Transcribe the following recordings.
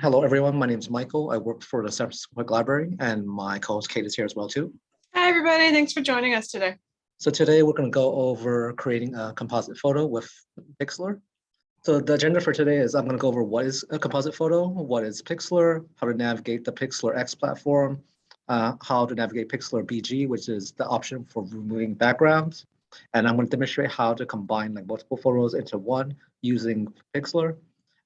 Hello, everyone. My name is Michael. I work for the San Francisco Public Library, and my co-host Kate is here as well too. Hi, everybody. Thanks for joining us today. So today we're going to go over creating a composite photo with Pixlr. So the agenda for today is I'm going to go over what is a composite photo, what is Pixlr, how to navigate the Pixlr X platform, uh, how to navigate Pixlr BG, which is the option for removing backgrounds. And I'm going to demonstrate how to combine like multiple photos into one using Pixlr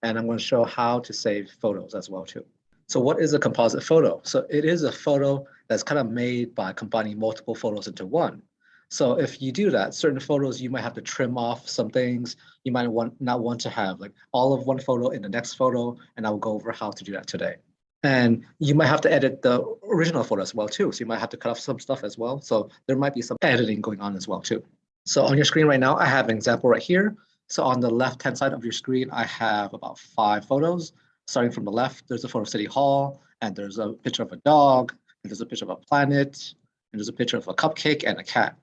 and I'm going to show how to save photos as well too. So what is a composite photo? So it is a photo that's kind of made by combining multiple photos into one. So if you do that, certain photos, you might have to trim off some things. You might want not want to have like all of one photo in the next photo, and I will go over how to do that today. And you might have to edit the original photo as well too. So you might have to cut off some stuff as well. So there might be some editing going on as well too. So on your screen right now, I have an example right here. So on the left-hand side of your screen, I have about five photos. Starting from the left, there's a photo of City Hall, and there's a picture of a dog, and there's a picture of a planet, and there's a picture of a cupcake and a cat.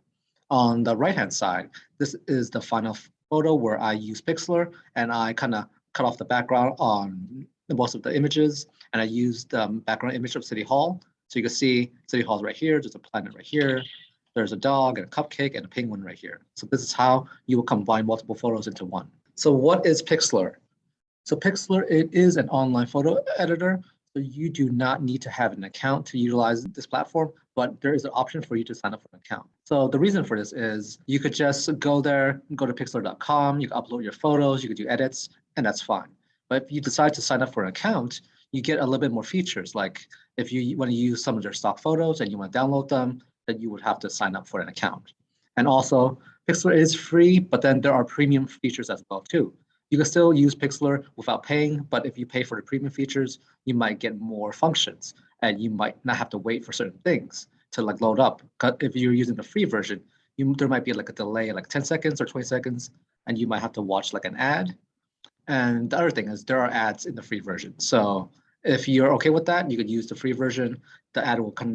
On the right-hand side, this is the final photo where I use Pixlr, and I kind of cut off the background on most of the images, and I used the background image of City Hall. So you can see City Hall's right here, there's a planet right here, there's a dog and a cupcake and a penguin right here. So this is how you will combine multiple photos into one. So what is Pixlr? So Pixlr, it is an online photo editor. So you do not need to have an account to utilize this platform, but there is an option for you to sign up for an account. So the reason for this is you could just go there, go to pixlr.com, you can upload your photos, you could do edits, and that's fine. But if you decide to sign up for an account, you get a little bit more features. Like if you want to use some of their stock photos and you want to download them, that you would have to sign up for an account. And also, Pixlr is free, but then there are premium features as well too. You can still use Pixlr without paying, but if you pay for the premium features, you might get more functions and you might not have to wait for certain things to like load up. If you're using the free version, you, there might be like a delay like 10 seconds or 20 seconds, and you might have to watch like an ad. And the other thing is there are ads in the free version. So if you're okay with that, you could use the free version. The ad will come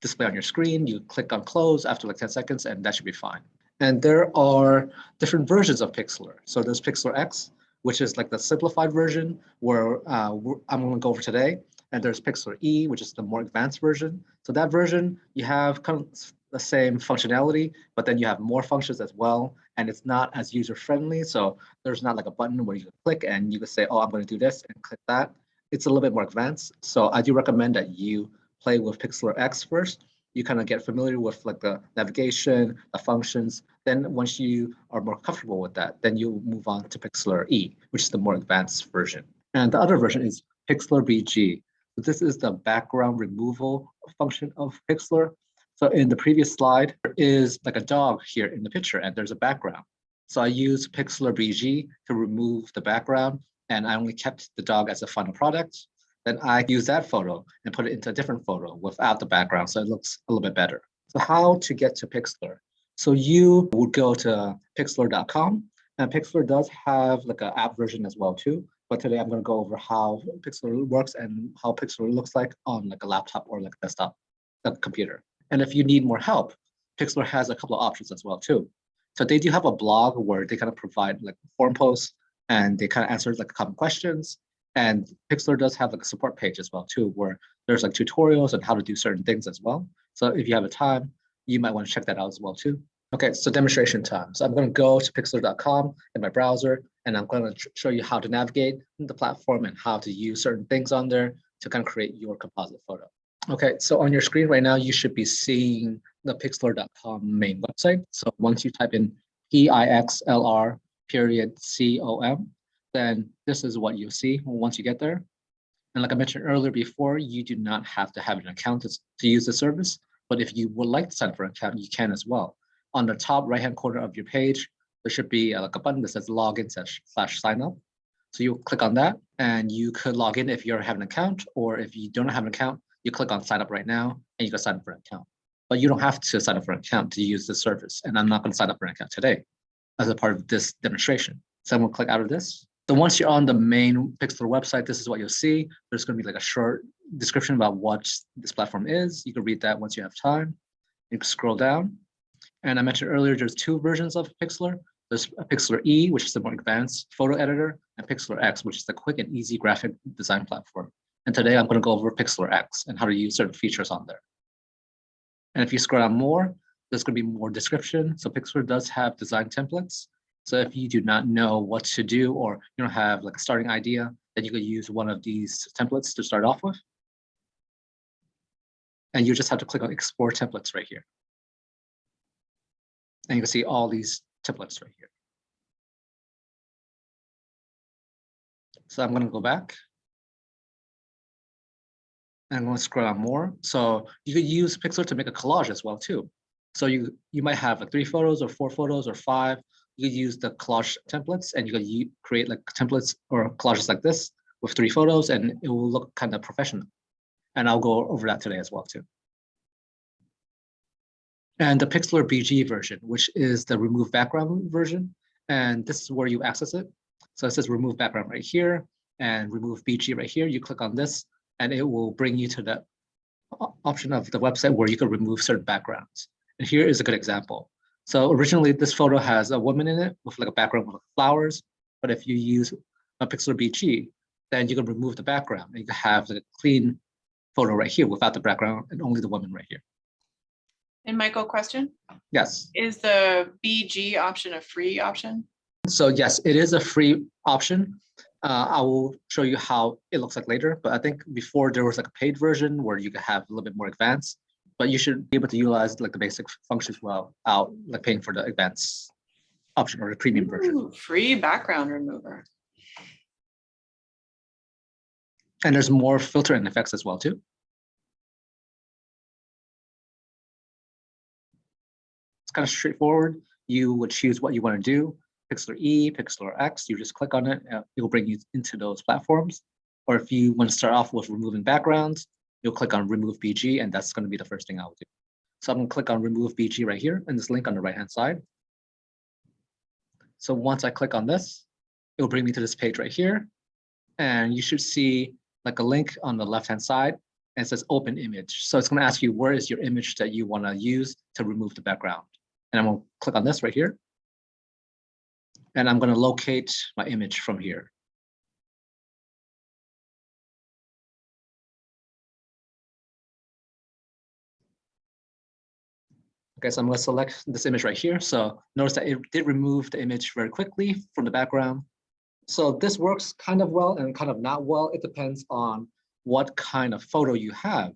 display on your screen. You click on close after like 10 seconds and that should be fine. And there are different versions of Pixlr. So there's Pixlr X, which is like the simplified version where uh, I'm going to go over today. And there's Pixlr E, which is the more advanced version. So that version, you have kind of the same functionality, but then you have more functions as well. And it's not as user friendly. So there's not like a button where you can click and you can say, oh, I'm going to do this and click that. It's a little bit more advanced. So I do recommend that you play with Pixlr X first. You kind of get familiar with like the navigation, the functions. Then once you are more comfortable with that, then you move on to Pixlr E, which is the more advanced version. And the other version is Pixlr BG. So this is the background removal function of Pixlr. So in the previous slide, there is like a dog here in the picture and there's a background. So I use Pixlr BG to remove the background and I only kept the dog as a final product then I use that photo and put it into a different photo without the background so it looks a little bit better. So how to get to Pixlr? So you would go to pixlr.com and Pixlr does have like an app version as well too. But today I'm going to go over how Pixlr works and how Pixlr looks like on like a laptop or like a desktop a computer. And if you need more help, Pixlr has a couple of options as well too. So they do have a blog where they kind of provide like forum posts and they kind of answer like common questions and Pixlr does have like a support page as well too, where there's like tutorials on how to do certain things as well. So if you have a time, you might want to check that out as well too. Okay, so demonstration time. So I'm going to go to pixlr.com in my browser, and I'm going to show you how to navigate the platform and how to use certain things on there to kind of create your composite photo. Okay, so on your screen right now, you should be seeing the pixlr.com main website. So once you type in P-I-X-L-R period C-O-M, then this is what you'll see once you get there. And like I mentioned earlier before, you do not have to have an account to, use the service, but if you would like to sign up for an account, you can as well. On the top right-hand corner of your page, there should be a, like a button that says login slash, slash sign up. So you click on that and you could log in if you have an account, or if you don't have an account, you click on sign up right now and you can sign up for an account. But you don't have to sign up for an account to use the service. And I'm not going to sign up for an account today as a part of this demonstration. So I'm going to click out of this so once you're on the main Pixlr website, this is what you'll see. There's going to be like a short description about what this platform is. You can read that once you have time. You can scroll down. And I mentioned earlier, there's two versions of Pixlr. There's Pixlr E, which is the more advanced photo editor, and Pixlr X, which is the quick and easy graphic design platform. And today I'm going to go over Pixlr X and how to use certain features on there. And if you scroll down more, there's going to be more description. So Pixlr does have design templates. So if you do not know what to do or you don't have like a starting idea, then you could use one of these templates to start off with. And you just have to click on export templates right here. And you can see all these templates right here. So I'm going to go back. And I'm going to scroll down more. So you could use Pixlr to make a collage as well too. So you you might have like three photos or four photos or five. You could use the collage templates and you u- create like templates or collages like this with three photos and it will look kind of professional. And I'll go over that today as well too. And the Pixlr BG version, which is the remove background version. And this is where you access it. So it says remove background right here and remove BG right here. You click on this and it will bring you to the option of the website where you can remove certain backgrounds. And here is a good example. So originally this photo has a woman in it with like a background with flowers. But if you use a Pixlr BG, then you can remove the background and you can have a clean photo right here without the background and only the woman right here. And Michael, question, Yes. is the BG option a free option? So yes, it is a free option. Uh, I will show you how it looks like later, but I think before there was like a paid version where you could have a little bit more advanced, but you should be able to utilize like the basic functions well out like paying for the advanced option or the premium version. Ooh, Free background remover. And there's more filter and effects as well too. It's kind of straightforward. You would choose what you want to do. Pixlr E, Pixlr X, you just click on it, it will bring you into those platforms. Or if you want to start off with removing backgrounds, you'll click on remove BG and that's going to be the first thing I'll do. So I'm going to click on remove BG right here and this link on the right hand side. So once I click on this, it will bring me to this page right here. And you should see like a link on the left hand side and it says open image. So it's going to ask you where is your image that you want to use to remove the background. And I'm going to click on this right here. And I'm going to locate my image from here. Okay, so I'm going to select this image right here. So notice that it did remove the image very quickly from the background. So this works kind of well and kind of not well. It depends on what kind of photo you have.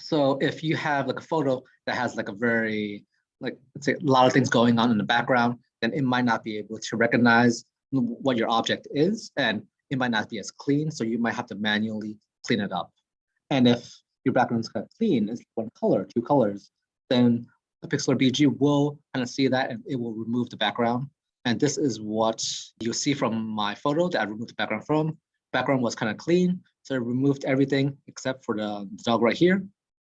So if you have like a photo that has like a very, like, let's say a lot of things going on in the background, then it might not be able to recognize what your object is and it might not be as clean. So you might have to manually clean it up. And if your background is kind of clean, it's one color, two colors, then the Pixlr BG will kind of see that and it will remove the background. And this is what you see from my photo that I removed the background from. Background was kind of clean, so I removed everything except for the dog right here.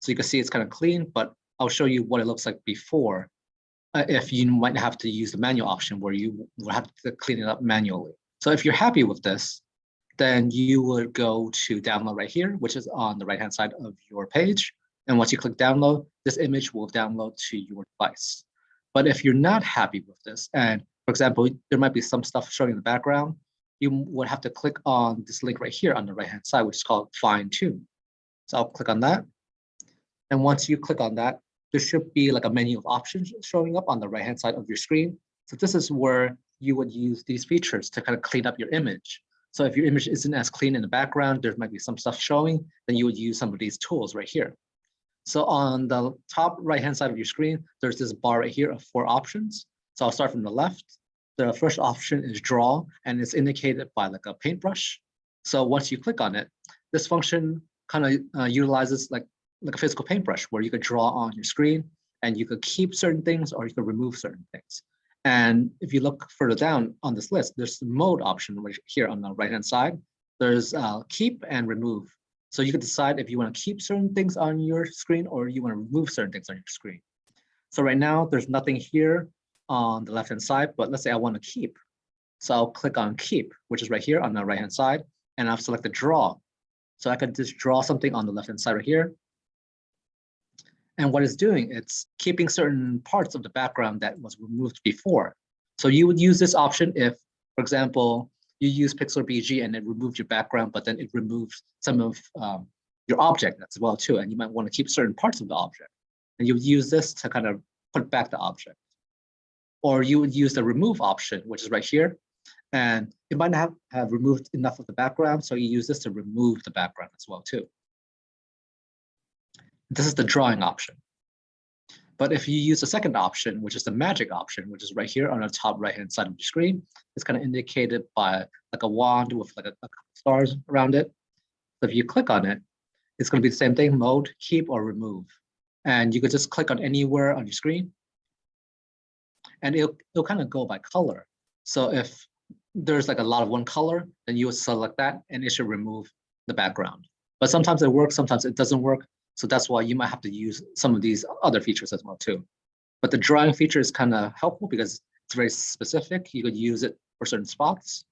So you can see it's kind of clean, but I'll show you what it looks like before. uh, if you might have to use the manual option where you will have to clean it up manually. So if you're happy with this, then you would go to download right here, which is on the right-hand side of your page. And once you click download, this image will download to your device. But if you're not happy with this, and for example, there might be some stuff showing in the background, you would have to click on this link right here on the right-hand side, which is called fine tune. So I'll click on that. And once you click on that, there should be like a menu of options showing up on the right-hand side of your screen. So this is where you would use these features to kind of clean up your image. So if your image isn't as clean in the background, there might be some stuff showing, then you would use some of these tools right here. So on the top right-hand side of your screen, there's this bar right here of four options. So I'll start from the left. The first option is draw, and it's indicated by like a paintbrush. So once you click on it, this function kind of uh, utilizes like, like a physical paintbrush where you could draw on your screen and you could keep certain things or you could remove certain things. And if you look further down on this list, there's the mode option right here on the right-hand side. There's uh, keep and remove. So you can decide if you want to keep certain things on your screen or you want to remove certain things on your screen. So right now, there's nothing here on the left-hand side, but let's say I want to keep. So I'll click on keep, which is right here on the right-hand side, and I've selected draw. So I could just draw something on the left-hand side right here. And what it's doing, it's keeping certain parts of the background that was removed before. So you would use this option if, for example, you use Pixlr BG and it removed your background, but then it removes some of um, your object as well too, and you might want to keep certain parts of the object. And you would use this to kind of put back the object. Or you would use the remove option, which is right here. And it might not have, have removed enough of the background, so you use this to remove the background as well too. This is the drawing option. But if you use the second option, which is the magic option, which is right here on the top right-hand side of the screen, it's kind of indicated by like a wand with like a, a stars around it. So if you click on it, it's going to be the same thing, mode, keep or remove. And you could just click on anywhere on your screen. And it'll, it'll kind of go by color. So if there's like a lot of one color, then you would select that and it should remove the background. But sometimes it works, sometimes it doesn't work. So that's why you might have to use some of these other features as well too. But the drawing feature is kind of helpful because it's very specific. You could use it for certain spots.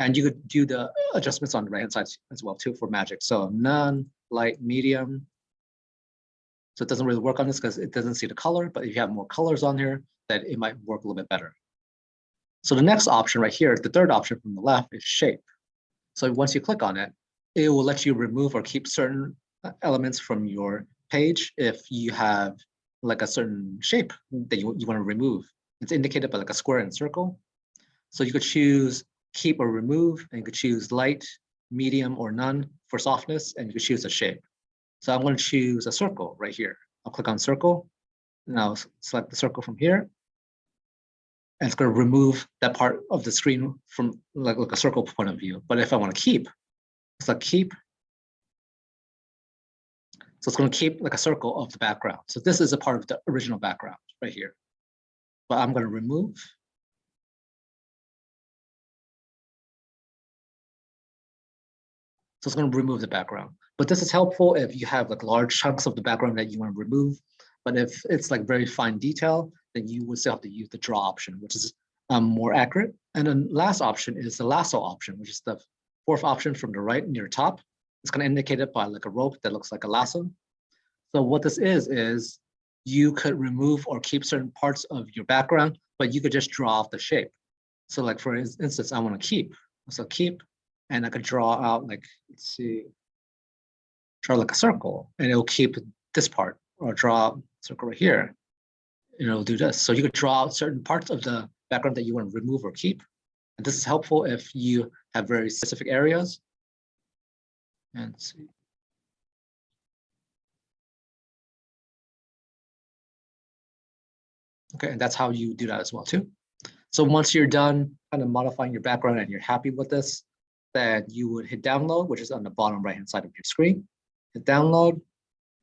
And you could do the adjustments on the right hand side as well too for magic. So none, light, medium. So it doesn't really work on this because it doesn't see the color, but if you have more colors on here, then it might work a little bit better. So the next option right here, the third option from the left is shape. So once you click on it, it will let you remove or keep certain uh, elements from your page if you have like a certain shape that you, you want to remove. It's indicated by like a square and circle. So you could choose keep or remove, and you could choose light, medium, or none for softness, and you could choose a shape. So I'm going to choose a circle right here. I'll click on circle. Now select the circle from here. And it's going to remove that part of the screen from like, like a circle point of view. But if I want to keep, select keep. So it's going to keep like a circle of the background. So this is a part of the original background right here. But I'm going to remove. So it's going to remove the background. But this is helpful if you have like large chunks of the background that you want to remove. But if it's like very fine detail, then you would still have to use the draw option, which is um, more accurate. And then last option is the lasso option, which is the fourth option from the right near top. It's going to indicate it by like a rope that looks like a lasso. So what this is, is you could remove or keep certain parts of your background, but you could just draw out the shape. So like for instance, I want to keep, so keep, and I could draw out like, let's see, draw like a circle and it'll keep this part or draw a circle right here. And it'll do this. So you could draw out certain parts of the background that you want to remove or keep. And this is helpful if you have very specific areas. And see. Okay, and that's how you do that as well too. So once you're done kind of modifying your background and you're happy with this, then you would hit download, which is on the bottom right hand side of your screen. Hit download,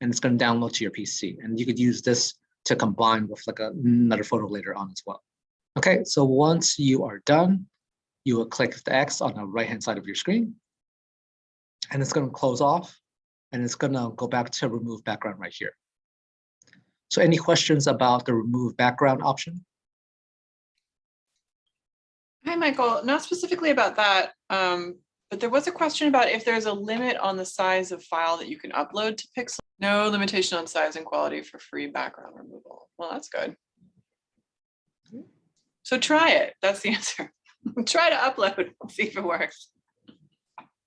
and it's going to download to your PC. And you could use this to combine with like a, another photo later on as well. Okay, so once you are done, you will click the X on the right hand side of your screen. And it's going to close off and it's going to go back to remove background right here. So any questions about the remove background option? Hi, Michael. Not specifically about that, um, but there was a question about if there's a limit on the size of file that you can upload to Pixlr. No limitation on size and quality for free background removal. Well, that's good. So try it. That's the answer. try to upload, see if it works.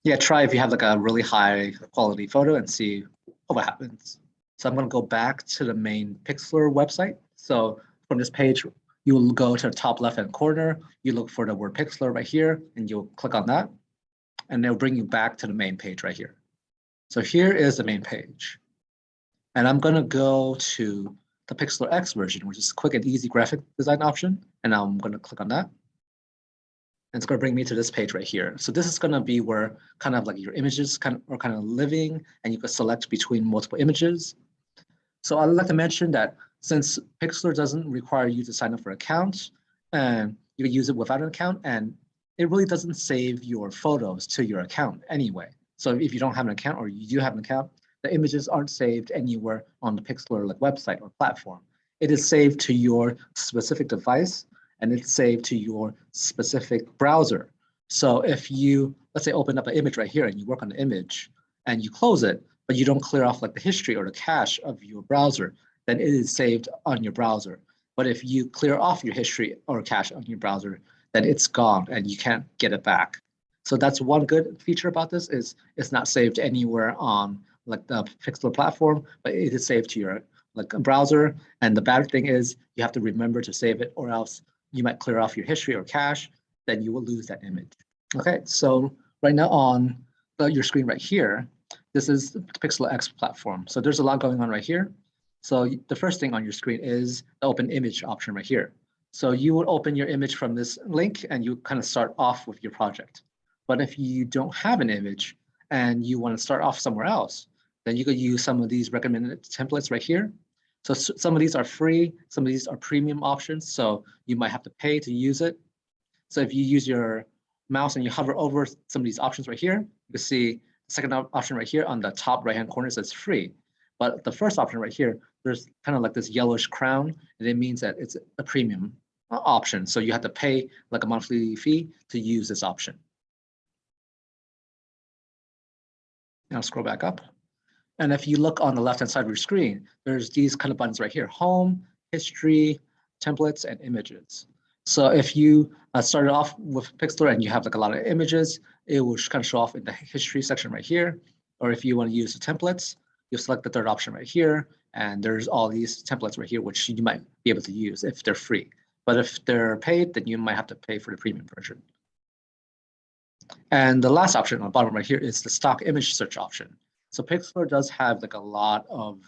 Yeah, try if you have like a really high quality photo and see what happens. So I'm going to go back to the main Pixlr website. So from this page, you will go to the top left hand corner. You look for the word Pixlr right here, and you'll click on that. And they'll bring you back to the main page right here. So here is the main page. And I'm going to go to the Pixlr X version, which is a quick and easy graphic design option. And I'm going to click on that. And it's going to bring me to this page right here. So this is going to be where kind of like your images kind of are kind of living and you can select between multiple images. So I'd like to mention that since Pixlr doesn't require you to sign up for an account and you can use it without an account, and it really doesn't save your photos to your account anyway. So if you don't have an account or you do have an account, the images aren't saved anywhere on the Pixlr like website or platform. It is saved to your specific device and it's saved to your specific browser. So if you, let's say, open up an image right here and you work on the image and you close it, but you don't clear off like the history or the cache of your browser, then it is saved on your browser. But if you clear off your history or cache on your browser, it's gone and you can't get it back. So that's one good feature about this is it's not saved anywhere on like the Pixlr platform, but it is saved to your like browser. And the bad thing is you have to remember to save it or else you might clear off your history or cache, then you will lose that image. Okay, so right now on the, your screen right here, this is the Pixlr X platform. So there's a lot going on right here. So the first thing on your screen is the open image option right here. So you would open your image from this link and you kind of start off with your project. But if you don't have an image and you want to start off somewhere else, then you could use some of these recommended templates right here. So some of these are free, some of these are premium options. So you might have to pay to use it. So if you use your mouse and you hover over some of these options right here, you can see the second option right here on the top right-hand corner says free. But the first option right here, there's kind of like this yellowish crown, and it means that it's a premium option. So you have to pay like a monthly fee to use this option. Now scroll back up. And if you look on the left-hand side of your screen, there's these kind of buttons right here, home, history, templates, and images. So if you uh, started off with Pixlr and you have like a lot of images, it will kind of show off in the history section right here. Or if you want to use the templates, you select the third option right here. And there's all these templates right here, which you might be able to use if they're free. But if they're paid, then you might have to pay for the premium version. And the last option on the bottom right here is the stock image search option. So Pixlr does have like a lot of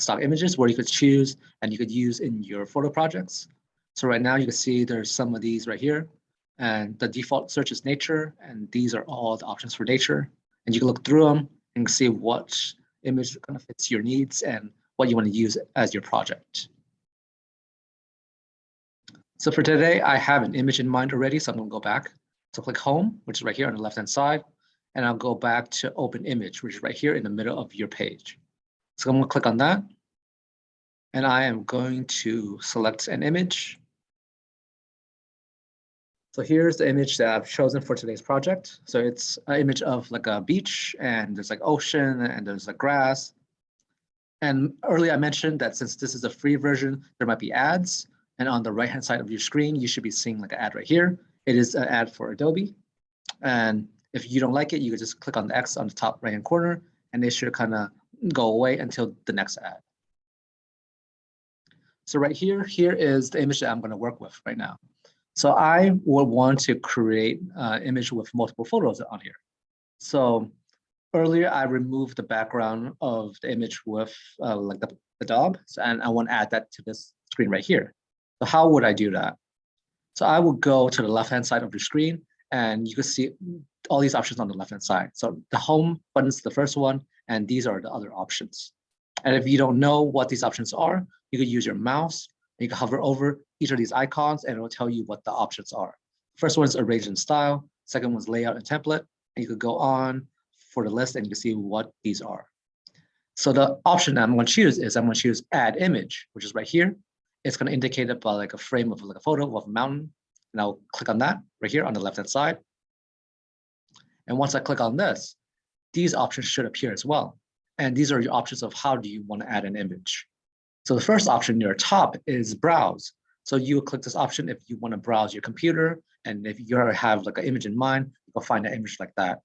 stock images where you could choose and you could use in your photo projects. So right now you can see there's some of these right here and the default search is nature and these are all the options for nature. And you can look through them and see what image kind of fits your needs and what you want to use as your project. So for today, I have an image in mind already, so I'm gonna go back. So click home, which is right here on the left-hand side and I'll go back to open image, which is right here in the middle of your page. So I'm gonna click on that. And I am going to select an image. So here's the image that I've chosen for today's project. So it's an image of like a beach and there's like ocean and there's like grass. And earlier I mentioned that since this is a free version, there might be ads. And on the right hand side of your screen, you should be seeing like an ad right here. It is an ad for Adobe. And if you don't like it, you can just click on the X on the top right hand corner and it should kind of go away until the next ad. So right here, here is the image that I'm going to work with right now. So I would want to create an image with multiple photos on here. So earlier I removed the background of the image with uh, like the, the dog, and I want to add that to this screen right here. So how would I do that? So I would go to the left-hand side of your screen and you can see all these options on the left hand side. So the home button is the first one, and these are the other options. And if you don't know what these options are, you could use your mouse. You can hover over each of these icons and it will tell you what the options are. First one is arrange in style. Second one is layout and template. And you could go on for the list and you can see what these are. So the option that I'm going to choose is I'm going to choose add image, which is right here. It's going to indicate it by like a frame of like a photo of a mountain. And I'll click on that right here on the left hand side. And once I click on this, these options should appear as well. And these are your options of how do you want to add an image. So the first option near top is browse. So you click this option if you want to browse your computer. And if you have like an image in mind, you'll find an image like that.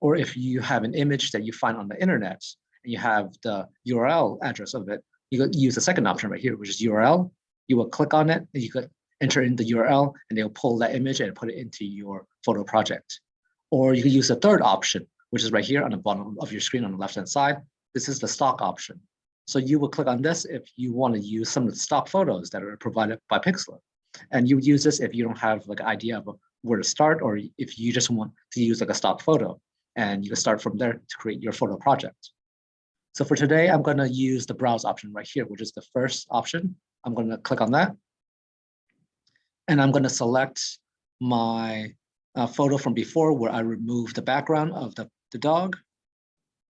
Or if you have an image that you find on the internet and you have the URL address of it, you use the second option right here, which is URL. You will click on it and you could enter in the URL and they'll pull that image and put it into your photo project. Or you can use the third option, which is right here on the bottom of your screen on the left-hand side. This is the stock option. So you will click on this if you want to use some of the stock photos that are provided by Pixlr. And you use this if you don't have like an idea of where to start, or if you just want to use like a stock photo. And you can start from there to create your photo project. So for today, I'm going to use the browse option right here, which is the first option. I'm going to click on that. And I'm going to select my uh, photo from before where I removed the background of the, the dog.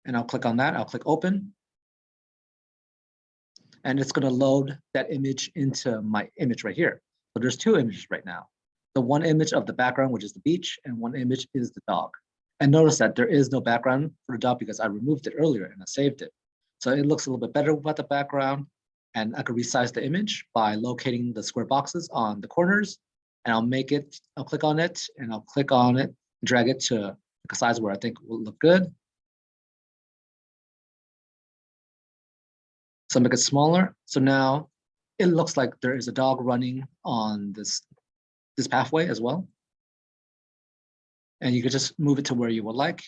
And I'll click on that, I'll click open. And it's gonna load that image into my image right here. So there's two images right now. The one image of the background, which is the beach, and one image is the dog. And notice that there is no background for the dog because I removed it earlier and I saved it. So it looks a little bit better without the background. And I could resize the image by locating the square boxes on the corners. And I'll make it, I'll click on it and I'll click on it, drag it to a size where I think will look good. So make it smaller. So now it looks like there is a dog running on this, this pathway as well. And you could just move it to where you would like.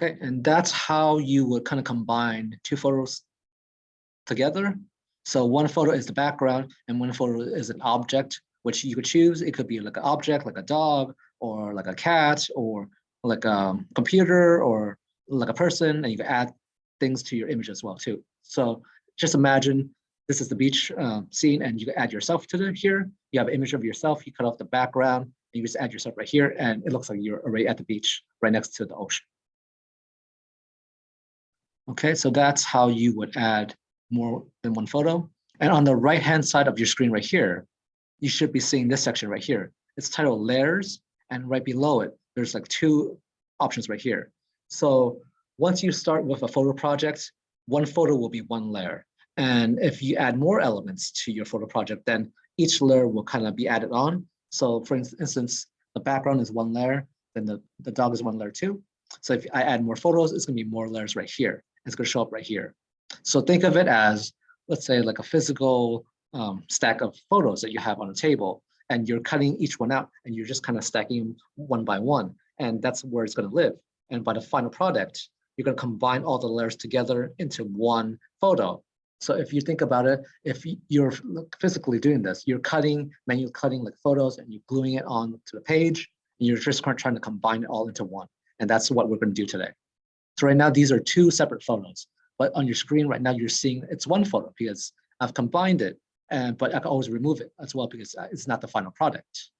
Okay, and that's how you would kind of combine two photos together. So one photo is the background and one photo is an object, which you could choose. It could be like an object, like a dog, or like a cat, or like a computer, or like a person, and you can add things to your image as well too. So just imagine this is the beach uh, scene and you can add yourself to the here. You have an image of yourself, you cut off the background, and you just add yourself right here, and it looks like you're already at the beach right next to the ocean. Okay, so that's how you would add more than one photo. And on the right-hand side of your screen right here, you should be seeing this section right here. It's titled layers, and right below it, there's like two options right here. So once you start with a photo project, one photo will be one layer. And if you add more elements to your photo project, then each layer will kind of be added on. So for instance, the background is one layer, then the, the dog is one layer too. So if I add more photos, it's gonna be more layers right here. It's gonna show up right here. So think of it as, let's say like a physical um, stack of photos that you have on a table and you're cutting each one out and you're just kind of stacking them one by one. And that's where it's gonna live. And by the final product, you're gonna combine all the layers together into one photo. So if you think about it, if you're physically doing this, you're cutting, manual cutting like photos and you're gluing it on to the page, and you're just trying to combine it all into one. And that's what we're gonna do today. So right now, these are two separate photos, but on your screen right now, you're seeing it's one photo because I've combined it, and but I can always remove it as well because uh, it's not the final product.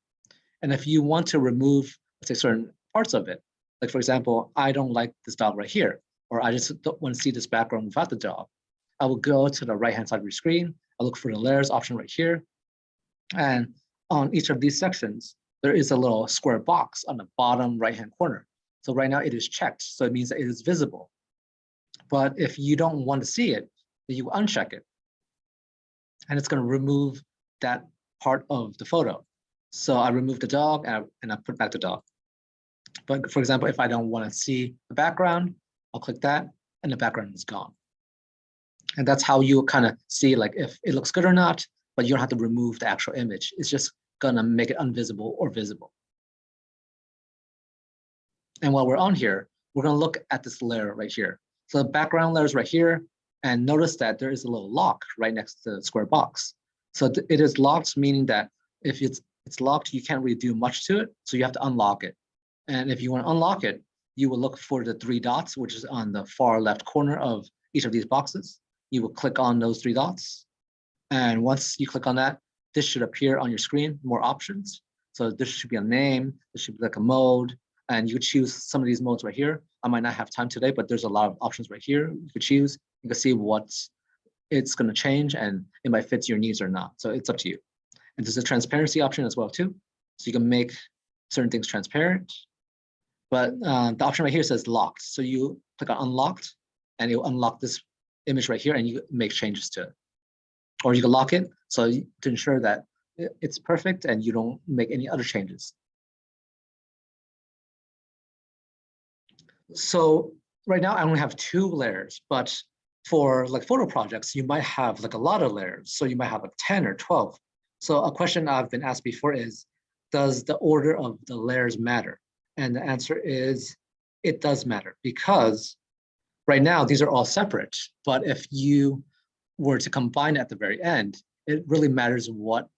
And if you want to remove, say certain parts of it, like for example, I don't like this dog right here, or I just don't want to see this background without the dog. I will go to the right-hand side of your screen. I look for the layers option right here. And on each of these sections, there is a little square box on the bottom right-hand corner. So right now it is checked, so it means that it is visible. But if you don't want to see it, you uncheck it. And it's going to remove that part of the photo. So I remove the dog and I, and I put back the dog. But for example, if I don't want to see the background, I'll click that and the background is gone. And that's how you kind of see like if it looks good or not, but you don't have to remove the actual image. It's just gonna make it invisible or visible. And while we're on here, we're gonna look at this layer right here. So the background layer is right here, and notice that there is a little lock right next to the square box. So it is locked, meaning that if it's it's locked, you can't really do much to it. So you have to unlock it. And if you want to unlock it, you will look for the three dots, which is on the far left corner of each of these boxes. You will click on those three dots. And once you click on that, this should appear on your screen, more options. So this should be a name, this should be like a mode, and you choose some of these modes right here. I might not have time today, but there's a lot of options right here. You could choose, you can see what it's going to change and it might fit your needs or not. So it's up to you. And there's a transparency option as well too. So you can make certain things transparent. But uh, the option right here says locked. So you click on unlocked and it will unlock this image right here and you make changes to it. Or you can lock it so to ensure that it's perfect and you don't make any other changes. So right now I only have two layers, but for like photo projects, you might have like a lot of layers. So you might have like 10 or 12. So a question I've been asked before is, does the order of the layers matter? And the answer is, it does matter because right now these are all separate. But if you were to combine at the very end, it really matters what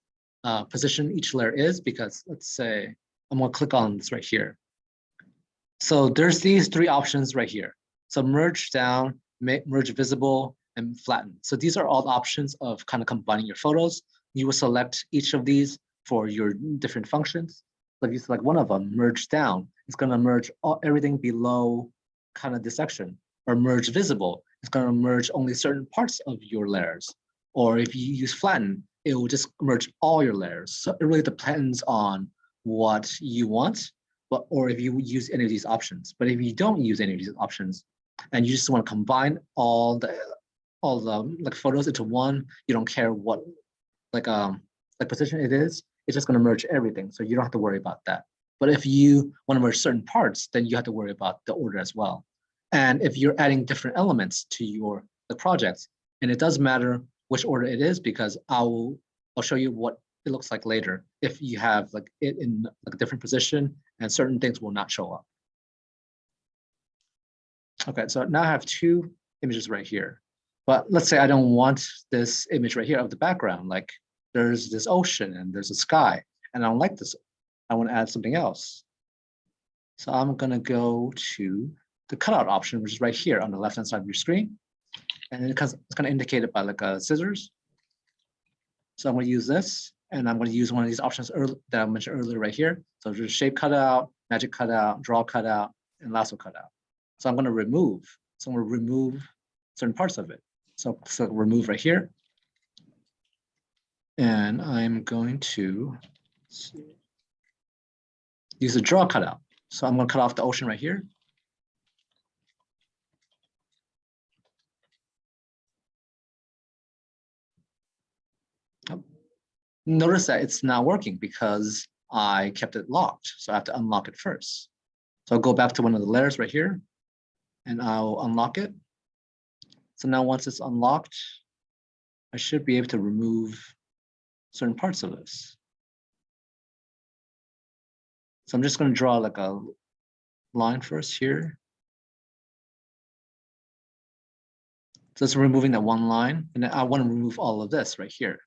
uh, position each layer is because let's say I'm gonna click on this right here. So there's these three options right here. So merge down, merge visible, and flatten. So these are all options of kind of combining your photos. You will select each of these for your different functions. So if you select one of them, merge down, it's gonna merge all, everything below kind of this section. Or merge visible, it's gonna merge only certain parts of your layers. Or if you use flatten, it will just merge all your layers. So it really depends on what you want, but or if you use any of these options. But if you don't use any of these options, and you just want to combine all the all the like photos into one, you don't care what like um like position it is, it's just going to merge everything. So you don't have to worry about that. But if you want to merge certain parts, then you have to worry about the order as well. And if you're adding different elements to your the projects, and it does matter which order it is because I'll I'll show you what it looks like later if you have like it in like a different position and certain things will not show up. Okay, so now I have two images right here. But let's say I don't want this image right here of the background, like there's this ocean and there's a sky, and I don't like this. I want to add something else. So I'm gonna go to the cutout option, which is right here on the left-hand side of your screen. And it it's gonna indicate it by like a scissors. So I'm gonna use this, and I'm gonna use one of these options early, that I mentioned earlier right here. So there's shape cutout, magic cutout, draw cutout, and lasso cutout. So I'm gonna remove, so I'm gonna remove certain parts of it. So, so remove right here. And I'm going to use a draw cutout. So I'm gonna cut off the ocean right here. Notice that it's not working because I kept it locked. So I have to unlock it first. So I'll go back to one of the layers right here and I'll unlock it. So now once it's unlocked, I should be able to remove certain parts of this. So I'm just going to draw like a line first here. So it's removing that one line, and I want to remove all of this right here.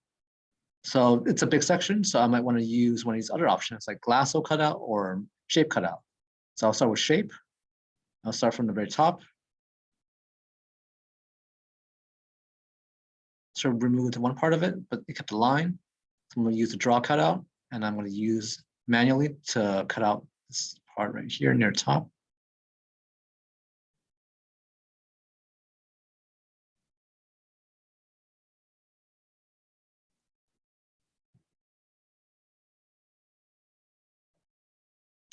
So it's a big section, so I might want to use one of these other options like lasso cutout or shape cutout. So I'll start with shape. I'll start from the very top. So remove one part of it, but it kept the line. So I'm going to use the draw cutout, and I'm going to use manually to cut out this part right here near top.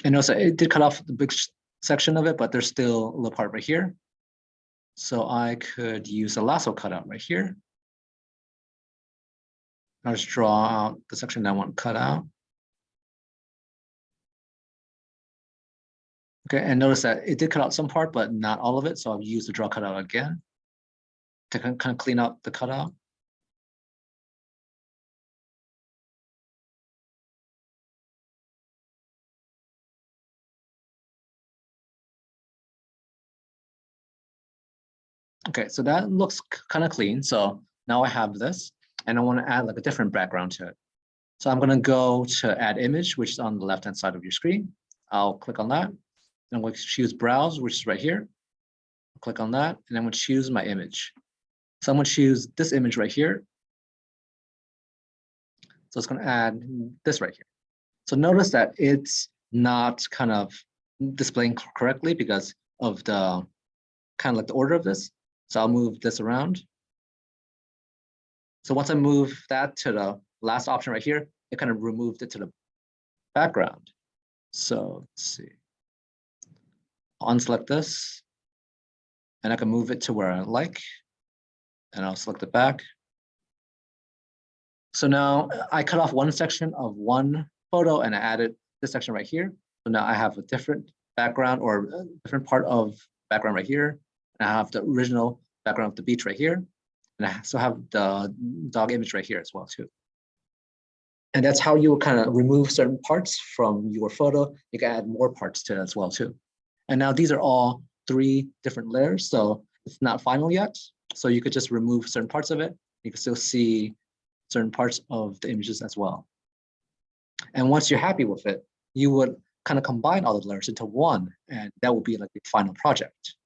And also it did cut off the big section of it, but there's still a little part right here. So I could use a lasso cutout right here. I'll just draw out the section that I want cut out. Okay, and notice that it did cut out some part, but not all of it. So I'll use the draw cutout again to kind of clean up the cutout. Okay, so that looks kind of clean. So now I have this and I want to add like a different background to it. So I'm going to go to add image, which is on the left hand side of your screen. I'll click on that. And I'm going to choose browse, which is right here. I'll click on that and I'm going to choose my image. So I'm going to choose this image right here. So it's going to add this right here. So notice that it's not kind of displaying correctly because of the kind of like the order of this. So I'll move this around. So once I move that to the last option right here, it kind of removed it to the background. So let's see. Unselect this and I can move it to where I like and I'll select it back. So now uh, I cut off one section of one photo and I added this section right here. So now I have a different background or a different part of background right here. I have the original background of the beach right here. And I also have the dog image right here as well too. And that's how you kind of remove certain parts from your photo. You can add more parts to it as well too. And now these are all three different layers. So it's not final yet. So you could just remove certain parts of it. You can still see certain parts of the images as well. And once you're happy with it, you would kind of combine all the layers into one, and that will be like the final project.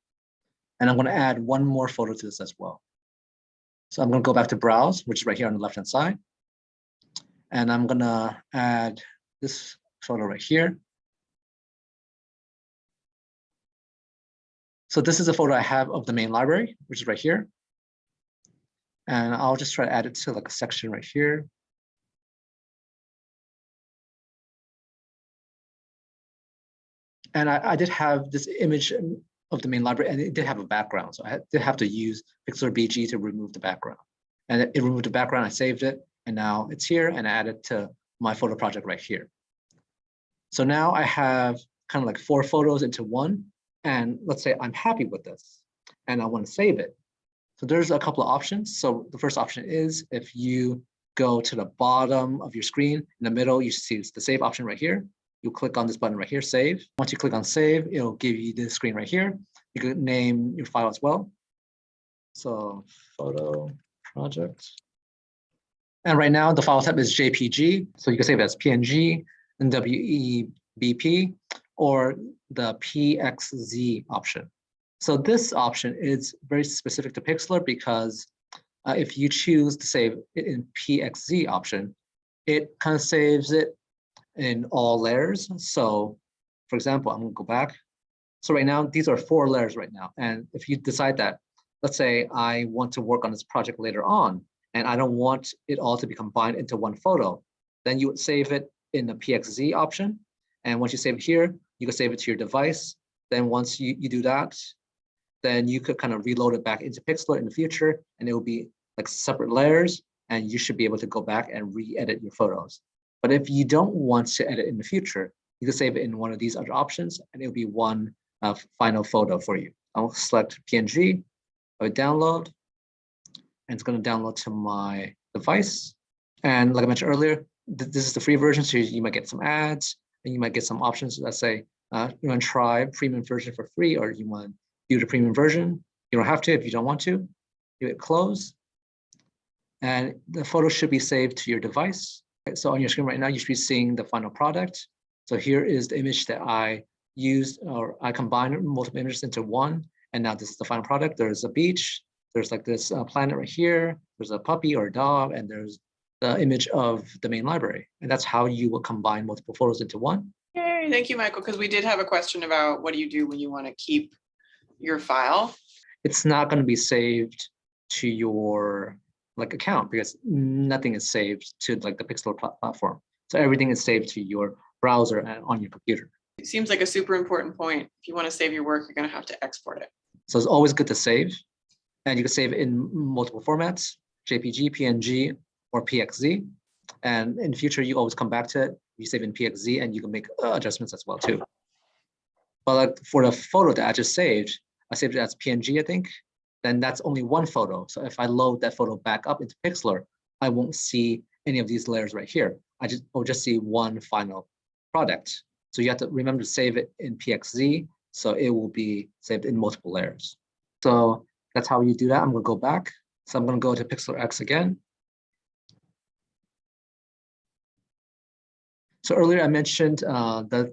And I'm going to add one more photo to this as well. So I'm going to go back to browse, which is right here on the left hand side. And I'm going to add this photo right here. So this is a photo I have of the main library, which is right here. And I'll just try to add it to like a section right here. And I, I did have this image of the main library and it did have a background. So I did have to use Pixlr BG to remove the background. And it removed the background, I saved it, and now it's here and I added to my photo project right here. So now I have kind of like four photos into one. And let's say I'm happy with this and I want to save it. So there's a couple of options. So the first option is if you go to the bottom of your screen, in the middle, you see it's the save option right here. You click on this button right here, save. Once you click on save, it'll give you this screen right here. You can name your file as well. So photo project. And right now the file type is JPG. So you can save it as PNG and WEBP or the PXZ option. So this option is very specific to Pixlr because uh, if you choose to save it in PXZ option, it kind of saves it in all layers. So for example, I'm gonna go back. So right now, these are four layers right now. And if you decide that, let's say I want to work on this project later on, and I don't want it all to be combined into one photo, then you would save it in the PXZ option. And once you save it here, you can save it to your device. Then once you, you do that, then you could kind of reload it back into Pixlr in the future, and it will be like separate layers, and you should be able to go back and re-edit your photos. But if you don't want to edit in the future, you can save it in one of these other options, and it'll be one uh, final photo for you. I'll select PNG, I would download, and it's going to download to my device. And like I mentioned earlier, th this is the free version, so you might get some ads, and you might get some options Let's say, uh, you want to try premium version for free, or you want to do the premium version. You don't have to if you don't want to. You hit close, and the photo should be saved to your device. So on your screen right now, you should be seeing the final product. So here is the image that I used, or I combined multiple images into one, and now this is the final product. There's a beach, there's like this uh, planet right here, there's a puppy or a dog, and there's the image of the main library. And that's how you will combine multiple photos into one. Yay, thank you, Michael, because we did have a question about what do you do when you want to keep your file? It's not going to be saved to your like account because nothing is saved to like the Pixlr pla- platform. So everything is saved to your browser and on your computer. It seems like a super important point. If you want to save your work, you're going to have to export it. So it's always good to save. And you can save in multiple formats, JPG, PNG, or PXZ. And in the future, you always come back to it. You save in PXZ and you can make uh, adjustments as well too. But like for the photo that I just saved, I saved it as PNG, I think. Then that's only one photo. So if I load that photo back up into Pixlr, I won't see any of these layers right here. I just I'll just see one final product. So you have to remember to save it in PXZ. So it will be saved in multiple layers. So that's how you do that. I'm gonna go back. So I'm gonna go to Pixlr X again. So earlier I mentioned uh, the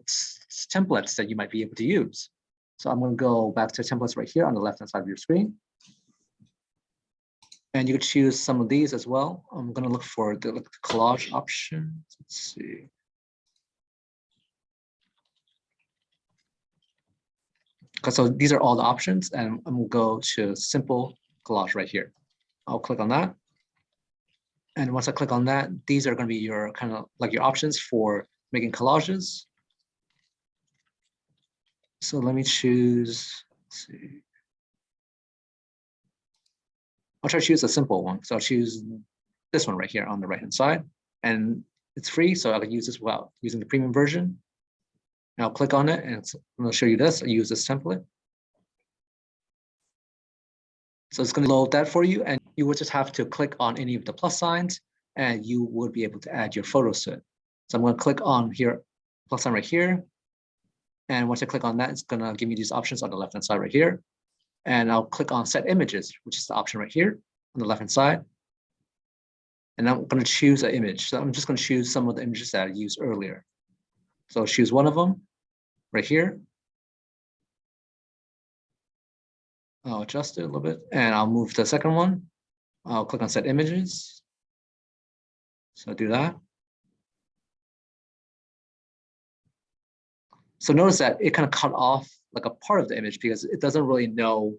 templates that you might be able to use. So I'm gonna go back to templates right here on the left-hand side of your screen. And you could choose some of these as well. I'm gonna look for the like, collage option. Let's see. So these are all the options and I'm gonna go to simple collage right here. I'll click on that. And once I click on that, these are gonna be your kind of like your options for making collages. So let me choose, let's see. I'll try to choose a simple one. So I'll choose this one right here on the right hand side. And it's free, so I can use this without using the premium version. And I'll click on it and gonna show you this. I use this template. So it's gonna load that for you and you would just have to click on any of the plus signs and you would be able to add your photos to it. So I'm gonna click on here, plus sign right here. And once I click on that, it's gonna give me these options on the left-hand side right here. And I'll click on set images, which is the option right here on the left-hand side. And I'm gonna choose an image. So I'm just gonna choose some of the images that I used earlier. So I'll choose one of them right here. I'll adjust it a little bit and I'll move to the second one. I'll click on set images. So do that. So notice that it kind of cut off like a part of the image because it doesn't really know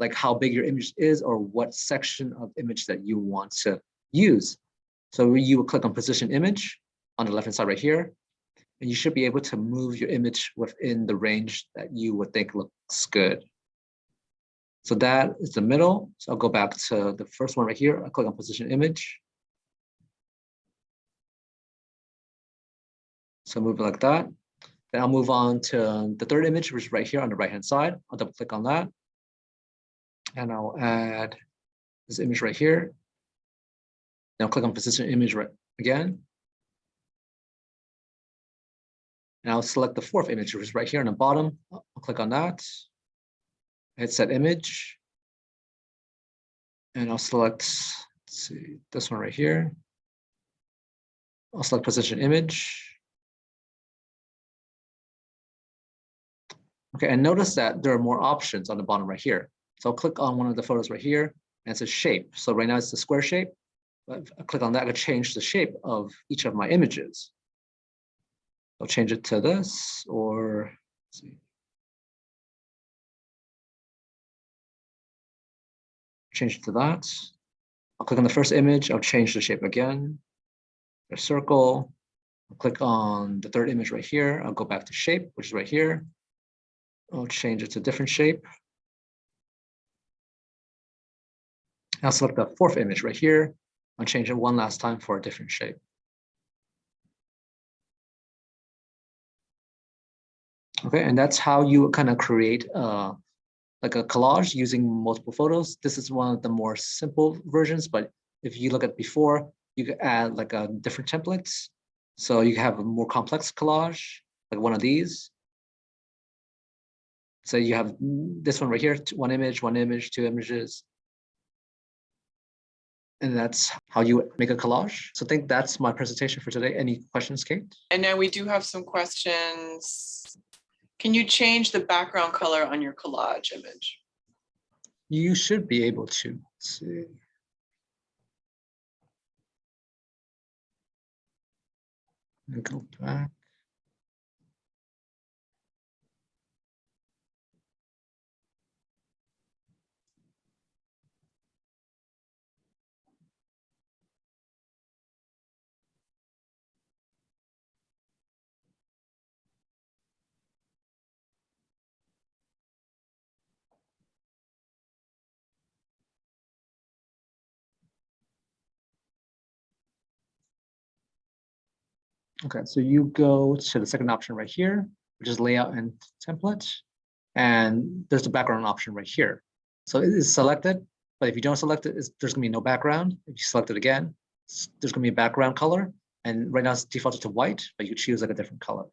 like how big your image is or what section of image that you want to use. So you will click on position image on the left hand side right here. And you should be able to move your image within the range that you would think looks good. So that is the middle. So I'll go back to the first one right here. I'll click on position image. So move it like that. Then I'll move on to the third image, which is right here on the right hand side. I'll double click on that. And I'll add this image right here. Now click on position image right again. And I'll select the fourth image, which is right here on the bottom. I'll click on that. Hit set image. And I'll select, let's see, this one right here. I'll select position image. Okay, and notice that there are more options on the bottom right here. So I'll click on one of the photos right here and it's a shape. So right now it's the square shape. But I click on that, I change the shape of each of my images. I'll change it to this or see. Change it to that. I'll click on the first image. I'll change the shape again. A circle. I'll click on the third image right here. I'll go back to shape, which is right here. I'll change it to a different shape. I'll select the fourth image right here. I'll change it one last time for a different shape. Okay, and that's how you kind of create uh, like a collage using multiple photos. This is one of the more simple versions, but if you look at before, you could add like a different templates. So you have a more complex collage, like one of these. So you have this one right here, one image, one image, two images. And that's how you make a collage. So I think that's my presentation for today. Any questions, Kate? And now we do have some questions. Can you change the background color on your collage image? You should be able to. Let's see. And go back. Okay, so you go to the second option right here, which is layout and template. And there's the background option right here. So it is selected, but if you don't select it, there's gonna be no background. If you select it again, there's gonna be a background color. And right now it's defaulted to white, but you choose like a different color.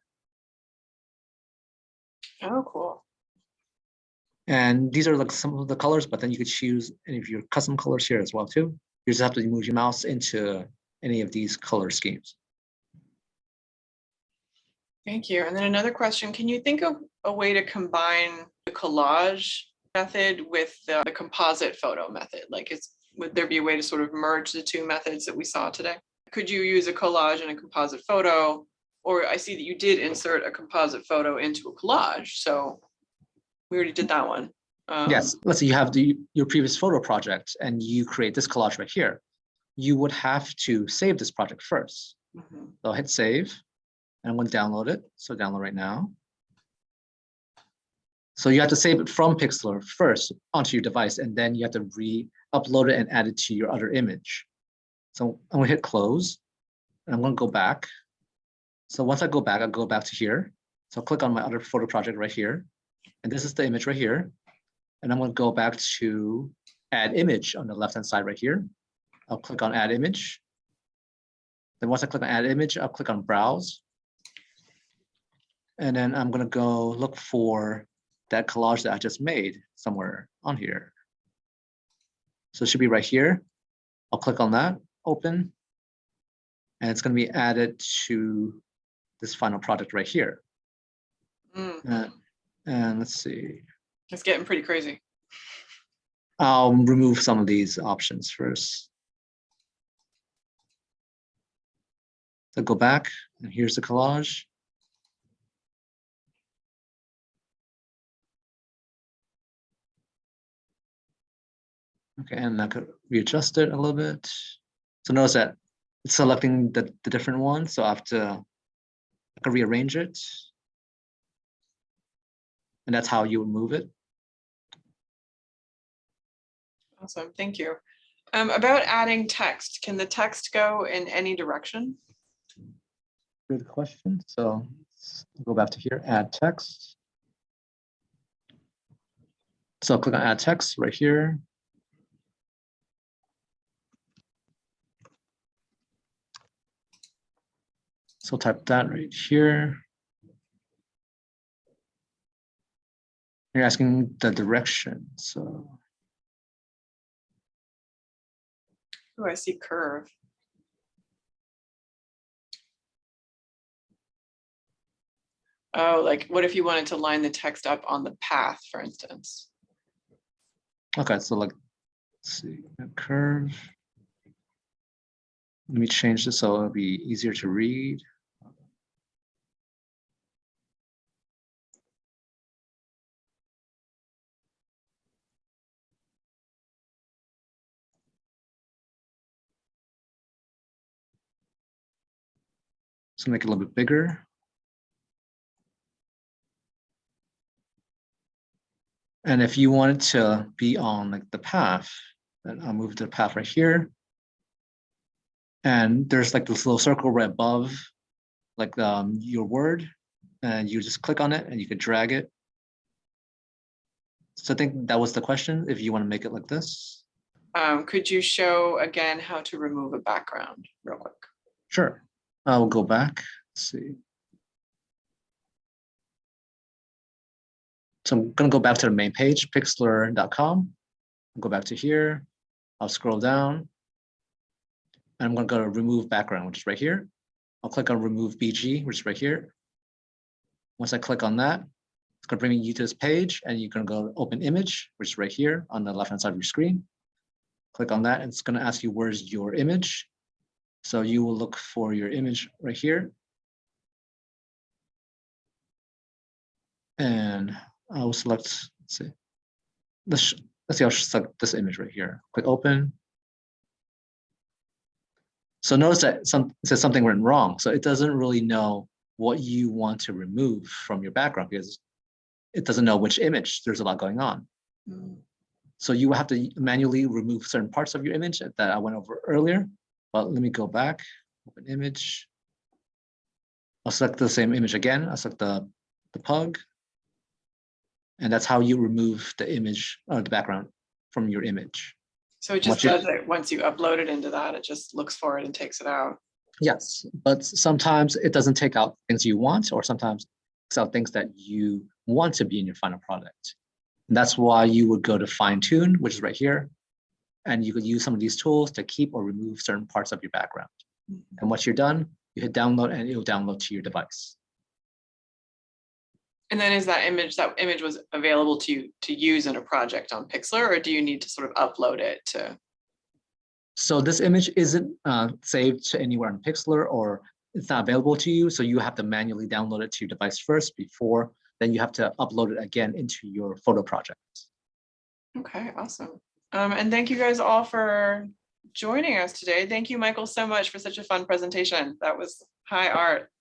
Oh, cool. And these are like some of the colors, but then you could choose any of your custom colors here as well too. You just have to move your mouse into any of these color schemes. Thank you. And then another question, can you think of a way to combine the collage method with the the composite photo method? Like is, would there be a way to sort of merge the two methods that we saw today? Could you use a collage and a composite photo? Or I see that you did insert a composite photo into a collage, so we already did that one. Um, Yes, let's say you have the, your previous photo project and you create this collage right here. You would have to save this project first. mhm. So hit save. And I'm going to download it. So download right now. So you have to save it from Pixlr first onto your device, and then you have to re-upload it and add it to your other image. So I'm gonna hit close, and I'm gonna go back. So once I go back, I'll go back to here. So I'll click on my other photo project right here. And this is the image right here. And I'm gonna go back to add image on the left-hand side right here. I'll click on add image. Then once I click on add image, I'll click on browse. And then I'm gonna go look for that collage that I just made somewhere on here. So it should be right here. I'll click on that, open. And it's gonna be added to this final project right here. Mm, Uh, And let's see, It's getting pretty crazy. I'll remove some of these options first. So go back and here's the collage. Okay, and I could readjust it a little bit. So notice that it's selecting the, the different ones, so I have to I can rearrange it. And that's how you would move it. Awesome, thank you. Um, about adding text, can the text go in any direction? Good question. So let's go back to here, add text. So click on add text right here. So type that right here. You're asking the direction, so Oh, I see curve. Oh, like what if you wanted to line the text up on the path, for instance? Okay, so like, let's see, a curve. Let me change this so it'll be easier to read. So make it a little bit bigger. And if you wanted to be on like the path, then I'll move to the path right here. And there's like this little circle right above, like um, your word, and you just click on it and you could drag it. So I think that was the question, if you want to make it like this. Um, could you show again how to remove a background real quick? Sure, I will go back, Let's see. So I'm gonna go back to the main page, pixlr.com. Go back to here, I'll scroll down. And I'm gonna go to remove background, which is right here. I'll click on remove BG, which is right here. Once I click on that, it's gonna bring you to this page and you're gonna go to open image, which is right here on the left-hand side of your screen. Click on that, and it's gonna ask you where's your image. So you will look for your image right here. And I will select, let's see. Let's, let's see, I'll select this image right here. Click open. So notice that some, it says something went wrong. So it doesn't really know what you want to remove from your background because it doesn't know which image. There's a lot going on. Mm, So you will have to manually remove certain parts of your image that I went over earlier. But let me go back, open image. I'll select the same image again. I'll select the, the pug. And that's how you remove the image or the background from your image. So it just Once you- does it, once you upload it into that, it just looks for it and takes it out. Yes, but sometimes it doesn't take out things you want, or sometimes it's out things that you want to be in your final product. And that's why you would go to fine tune, which is right here. And you could use some of these tools to keep or remove certain parts of your background. And once you're done, you hit download and it'll download to your device. And then is that image, that image was available to you to use in a project on Pixlr, or do you need to sort of upload it to? So this image isn't uh, saved to anywhere on Pixlr or it's not available to you. So you have to manually download it to your device first before then you have to upload it again into your photo project. Okay, awesome. Um, and thank you guys all for joining us today. Thank you, Michael, so much for such a fun presentation. That was high art.